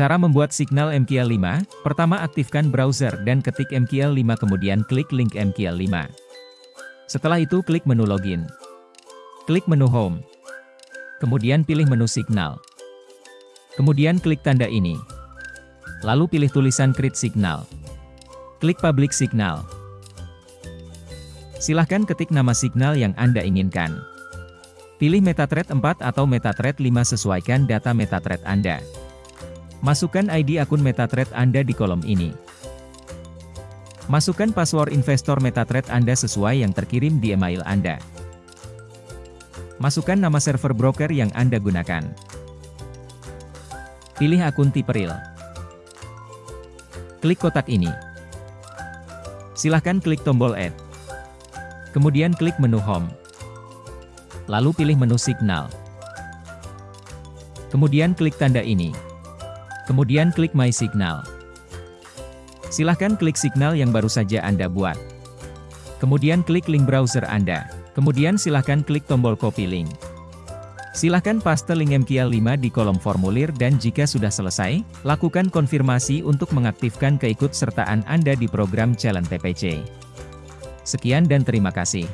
Cara membuat signal MQL5, pertama aktifkan browser dan ketik MQL5 kemudian klik link MQL5. Setelah itu klik menu login. Klik menu home. Kemudian pilih menu signal. Kemudian klik tanda ini. Lalu pilih tulisan create signal. Klik public signal. Silahkan ketik nama signal yang Anda inginkan. Pilih MetaThread 4 atau MetaThread 5 sesuaikan data MetaThread Anda. Masukkan ID akun MetaThread Anda di kolom ini. Masukkan password investor MetaThread Anda sesuai yang terkirim di email Anda. Masukkan nama server broker yang Anda gunakan. Pilih akun tipe real. Klik kotak ini. Silahkan klik tombol Add. Kemudian klik menu Home. Lalu pilih menu Signal. Kemudian klik tanda ini. Kemudian klik My Signal. Silahkan klik signal yang baru saja Anda buat. Kemudian klik link browser Anda. Kemudian silahkan klik tombol copy link. Silahkan paste link MQL5 di kolom formulir dan jika sudah selesai, lakukan konfirmasi untuk mengaktifkan keikutsertaan Anda di program Challenge PPC. Sekian dan terima kasih.